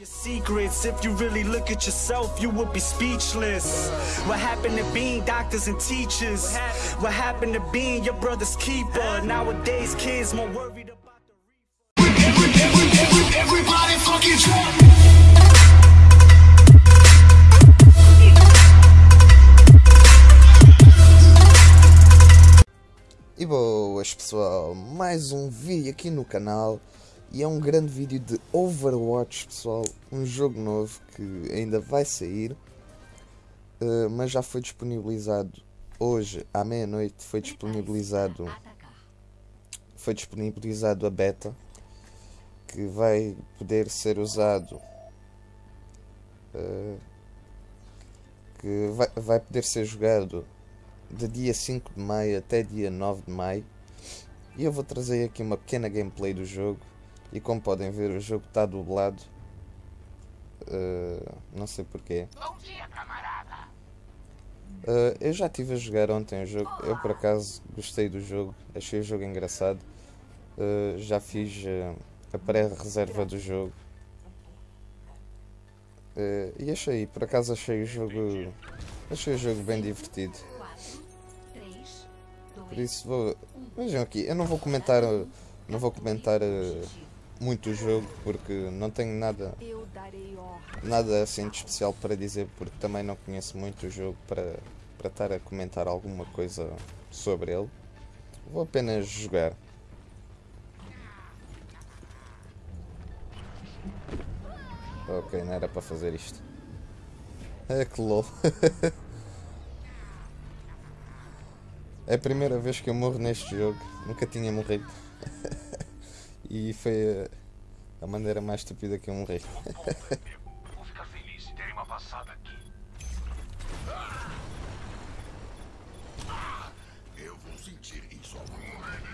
Your secrets, if you really look at yourself, you would be speechless. What happened to being doctors and teachers? What happened to being your brother's keeper? Nowadays, kids more worried about the Everybody fucking drunk. E boas pessoal, mais um vídeo aqui no canal e é um grande vídeo de Overwatch pessoal, um jogo novo que ainda vai sair, eh, mas já foi disponibilizado hoje à meia-noite, foi disponibilizado foi disponibilizado a beta que vai poder ser usado eh, que vai, vai poder ser jogado de dia 5 de maio até dia 9 de maio. E eu vou trazer aqui uma pequena gameplay do jogo. E como podem ver, o jogo está dublado. Uh, não sei porquê. Uh, eu já estive a jogar ontem o jogo. Eu por acaso gostei do jogo. Achei o jogo engraçado. Uh, já fiz a pré-reserva do jogo. E achei, por acaso achei o jogo. Achei o jogo bem divertido. Por isso vou. Vejam aqui, eu não vou comentar. Não vou comentar uh, muito o jogo porque não tenho nada. Nada assim de especial para dizer porque também não conheço muito o jogo para, para estar a comentar alguma coisa sobre ele. Vou apenas jogar. Ok, não era para fazer isto. É que lol. É a primeira vez que eu morro neste jogo. Nunca tinha morrido. e foi a, a maneira mais estúpida que eu morri. Vou ficar feliz se derem uma passada aqui. Eu vou sentir isso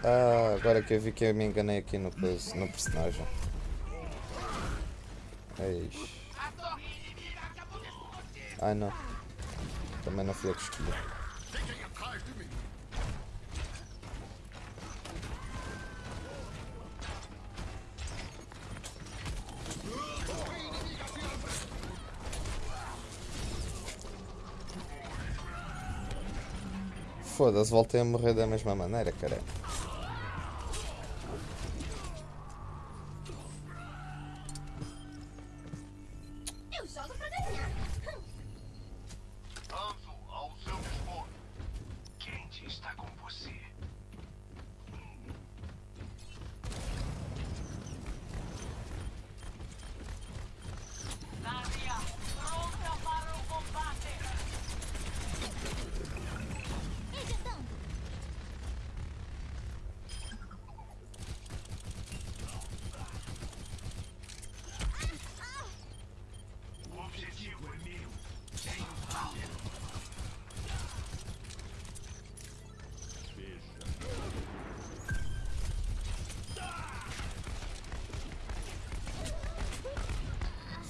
ah, agora que eu vi que eu me enganei aqui no, no personagem. Eis. Ai não. Também não fui eu que escolhi. Foda-se, voltei a morrer da mesma maneira, cara.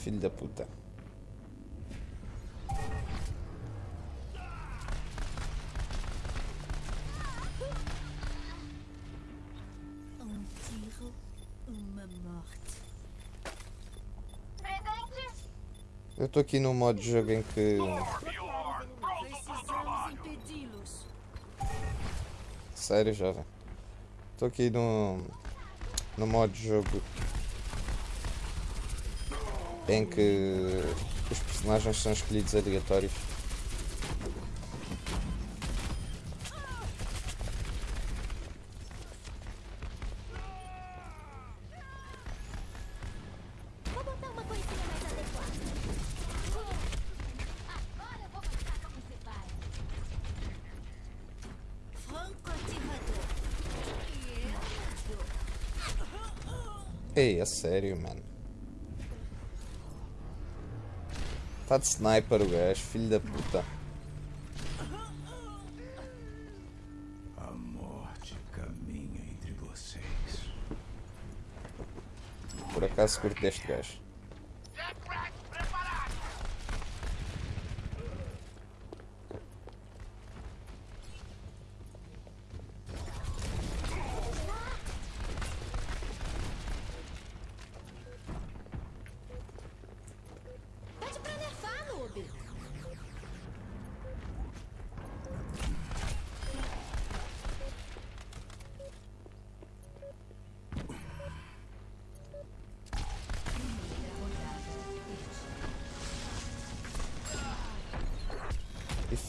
Filho da puta. Um tiro, uma morte. Eu estou aqui num modo de jogo em que. Sério, jovem. Estou aqui no. no modo de jogo em que os personagens são escolhidos aleatórios. Ei, é sério, mano. Tá de sniper o gajo, filho da puta. A morte caminha entre vocês. Por acaso curto deste gajo.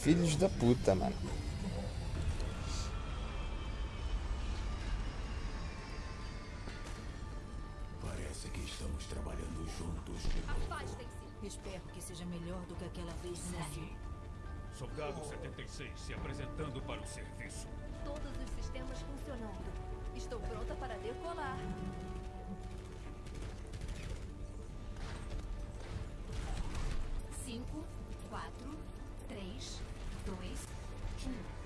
Filhos da puta, mano. Parece que estamos trabalhando juntos. Afastem-se. Espero que seja melhor do que aquela vez neve. Soldado 76 se apresentando para o serviço. Todos os sistemas funcionando. Estou pronta para decolar. Cinco, quatro, três, um.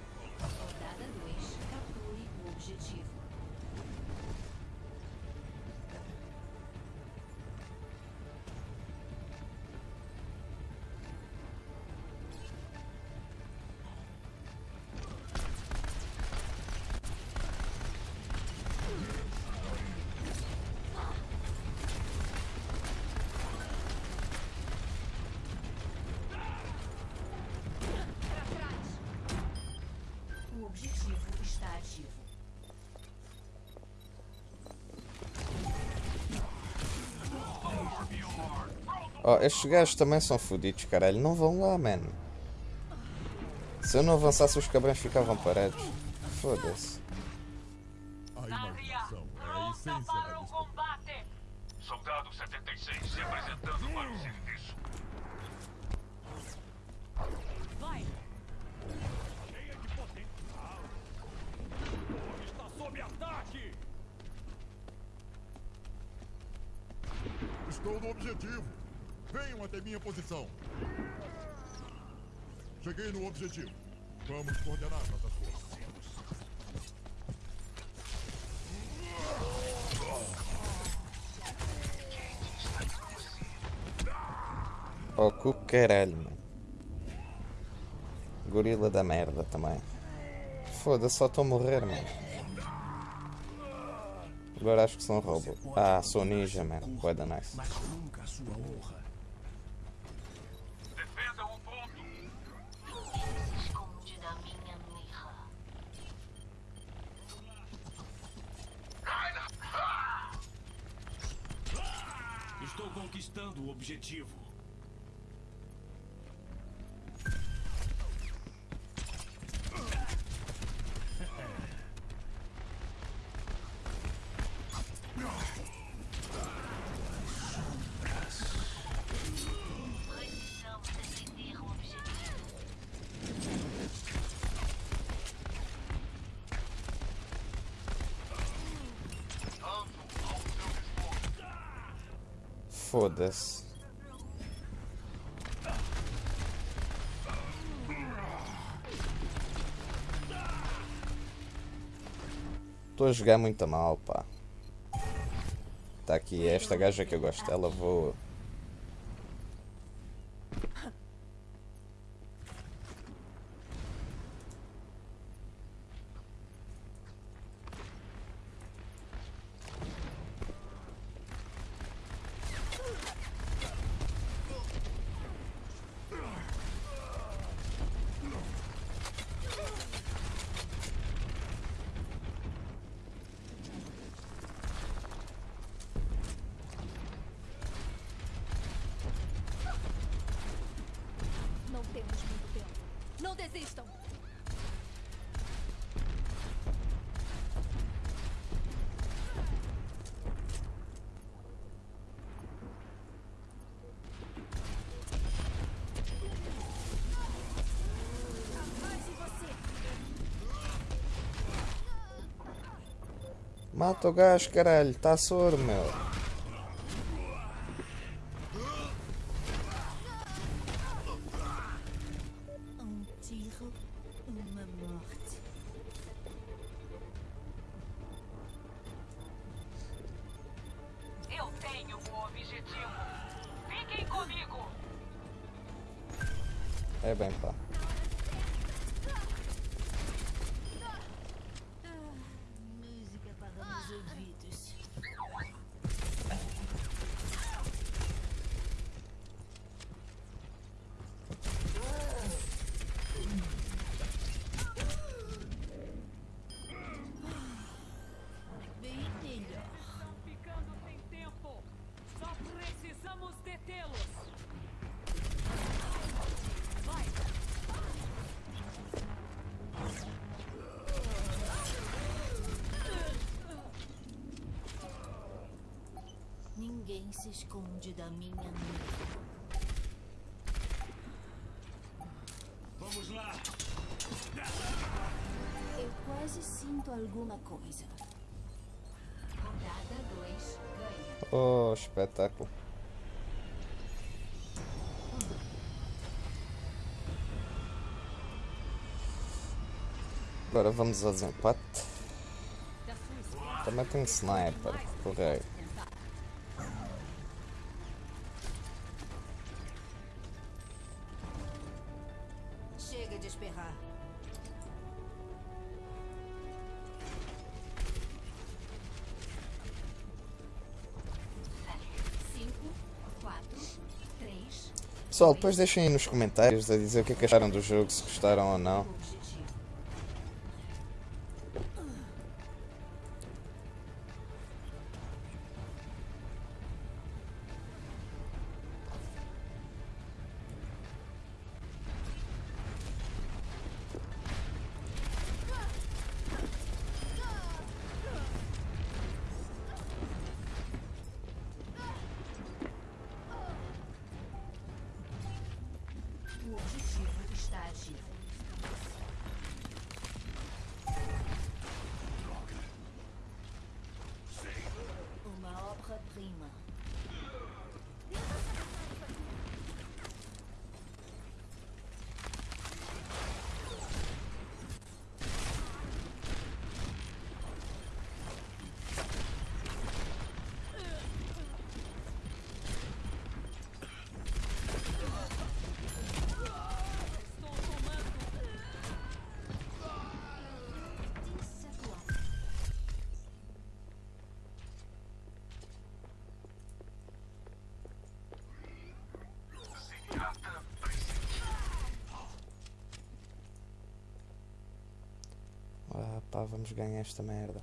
Ó, estes gajos também são fodidos, caralho. Não vão lá, mano. Se eu não avançasse, os cabrões ficavam parados. Foda-se. A imaginação a essência da disputa. combate! Soldado 76 se apresentando para o serviço. Vai! Cheia de potencial. Está sob ataque. Estou no objetivo. Venham até minha posição. Cheguei no objetivo. Vamos coordenar nossas forças. Ó, cu caralho, mano. Gorila da merda também. Foda-se, só estou a morrer, mano. Agora acho que sou um robô. Ah, sou ninja, mano. Bué da nice. Conquistando o objetivo. Foda-se. Estou a jogar muito mal, pá. Tá aqui esta gaja que eu gosto dela, vou. Não temos muito tempo. Você. Mata o gajo, caralho. Tá soro, meu. Se esconde da minha mira. Vamos lá! Eu quase sinto alguma coisa. Rodada 2. Ganha. Oh, espetáculo. Agora vamos ao desempate. Também tem sniper, correio. Pessoal, depois deixem aí nos comentários a dizer o que é que acharam do jogo, se gostaram ou não. Vamos ganhar esta merda.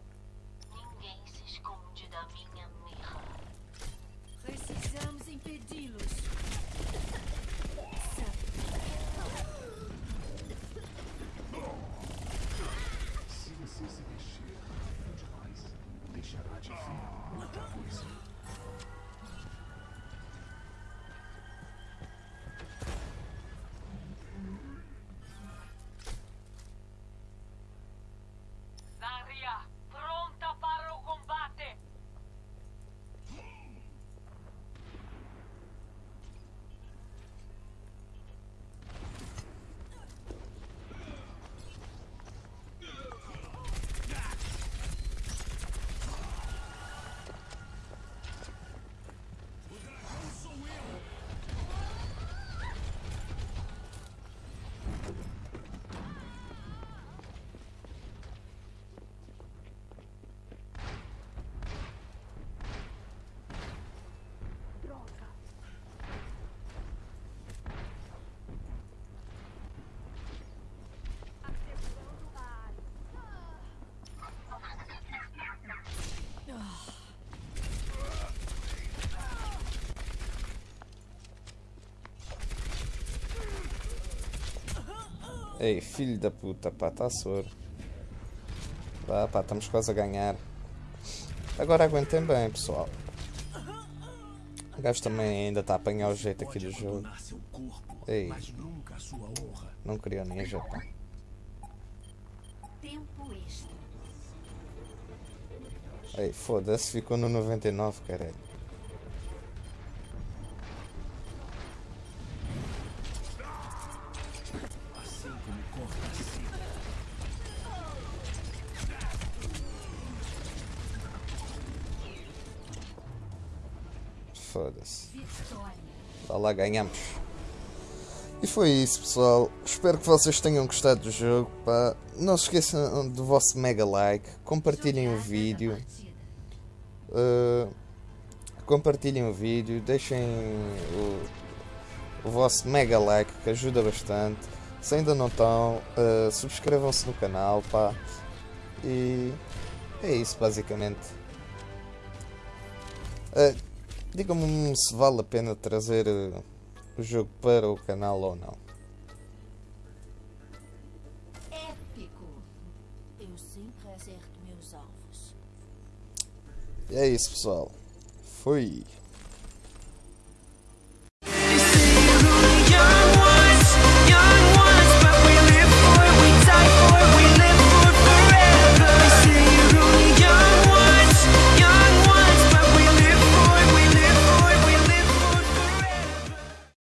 Ei, filho da puta, pá, está soro. Pá, pá, estamos quase a ganhar. Agora aguentem bem, pessoal. O gajo também ainda está a apanhar o jeito aqui do jogo. Ei. Não queria ninja, pá. Ei, foda-se, ficou no 99, caralho. Lá, ganhamos. E foi isso, pessoal. Espero que vocês tenham gostado do jogo. Pá. Não se esqueçam do vosso mega like. Compartilhem o vídeo. Uh, compartilhem o vídeo. Deixem o, o vosso mega like que ajuda bastante. Se ainda não estão, uh, subscrevam-se no canal. Pá. E é isso, basicamente. Uh, Digam-me se vale a pena trazer uh, o jogo para o canal ou não. Épico. Eu sempre acerto meus alvos. E é isso, pessoal. Fui.